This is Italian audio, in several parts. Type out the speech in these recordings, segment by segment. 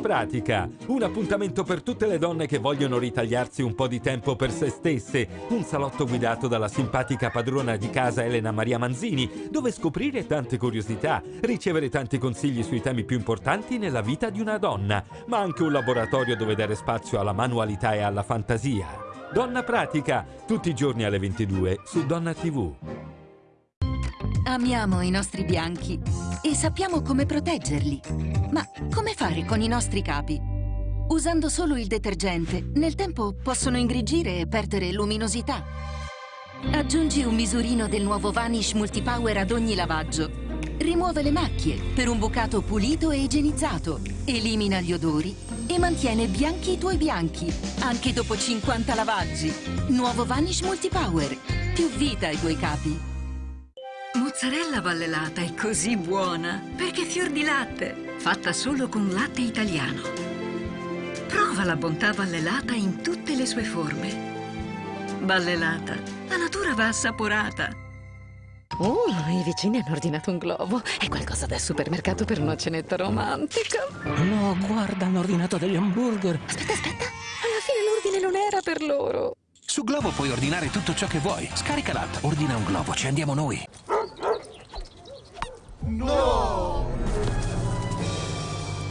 Pratica, un appuntamento per tutte le donne che vogliono ritagliarsi un po' di tempo per se stesse, un salotto guidato dalla simpatica padrona di casa Elena Maria Manzini, dove scoprire tante curiosità, ricevere tanti consigli sui temi più importanti nella vita di una donna, ma anche un laboratorio dove dare spazio alla manualità e alla fantasia. Donna Pratica, tutti i giorni alle 22 su Donna TV. Amiamo i nostri bianchi e sappiamo come proteggerli. Ma come fare con i nostri capi? Usando solo il detergente, nel tempo possono ingrigire e perdere luminosità. Aggiungi un misurino del nuovo Vanish Multipower ad ogni lavaggio. Rimuove le macchie per un bucato pulito e igienizzato. Elimina gli odori e mantiene bianchi i tuoi bianchi, anche dopo 50 lavaggi. Nuovo Vanish Multipower. Più vita ai tuoi capi. Mozzarella vallelata è così buona perché è fior di latte, fatta solo con latte italiano. Prova la bontà vallelata in tutte le sue forme. Vallelata, la natura va assaporata. Oh, i vicini hanno ordinato un globo. È qualcosa da supermercato per una cenetta romantica. No, guarda, hanno ordinato degli hamburger. Aspetta, aspetta. Alla fine l'ordine non era per loro. Su Globo puoi ordinare tutto ciò che vuoi. Scarica l'app, ordina un globo, ci andiamo noi. No!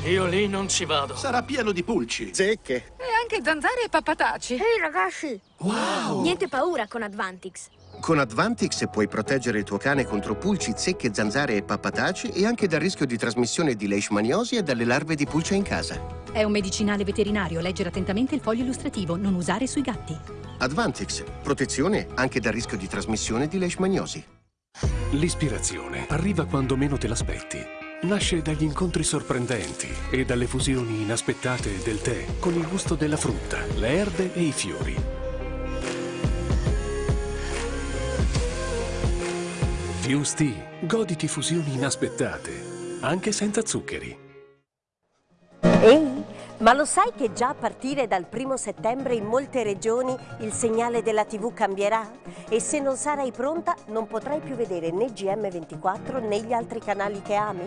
Io lì non ci vado. Sarà pieno di pulci. Zecche. E anche zanzare e pappataci. Ehi ragazzi! Wow! Niente paura con Advantix. Con Advantix puoi proteggere il tuo cane contro pulci, zecche, zanzare e pappataci e anche dal rischio di trasmissione di leishmaniosi e dalle larve di pulce in casa. È un medicinale veterinario. Leggere attentamente il foglio illustrativo. Non usare sui gatti. Advantix, protezione anche dal rischio di trasmissione di leishmaniosi. L'ispirazione arriva quando meno te l'aspetti. Nasce dagli incontri sorprendenti e dalle fusioni inaspettate del tè con il gusto della frutta, le erbe e i fiori. Fuse. Goditi fusioni inaspettate, anche senza zuccheri. Ehi, ma lo sai che già a partire dal primo settembre in molte regioni il segnale della TV cambierà? E se non sarai pronta non potrai più vedere né GM24 né gli altri canali che ami?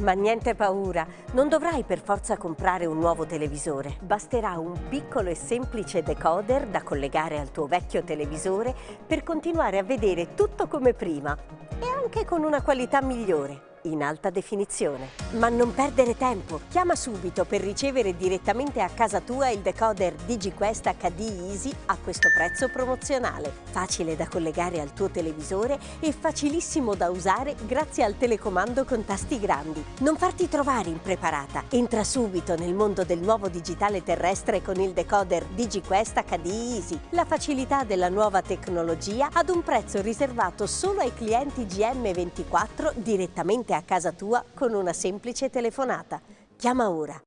Ma niente paura, non dovrai per forza comprare un nuovo televisore. Basterà un piccolo e semplice decoder da collegare al tuo vecchio televisore per continuare a vedere tutto come prima e anche con una qualità migliore in alta definizione. Ma non perdere tempo, chiama subito per ricevere direttamente a casa tua il decoder DigiQuest HD Easy a questo prezzo promozionale. Facile da collegare al tuo televisore e facilissimo da usare grazie al telecomando con tasti grandi. Non farti trovare impreparata. Entra subito nel mondo del nuovo digitale terrestre con il decoder DigiQuest HD Easy. La facilità della nuova tecnologia ad un prezzo riservato solo ai clienti GM24 direttamente a casa tua con una semplice telefonata. Chiama ora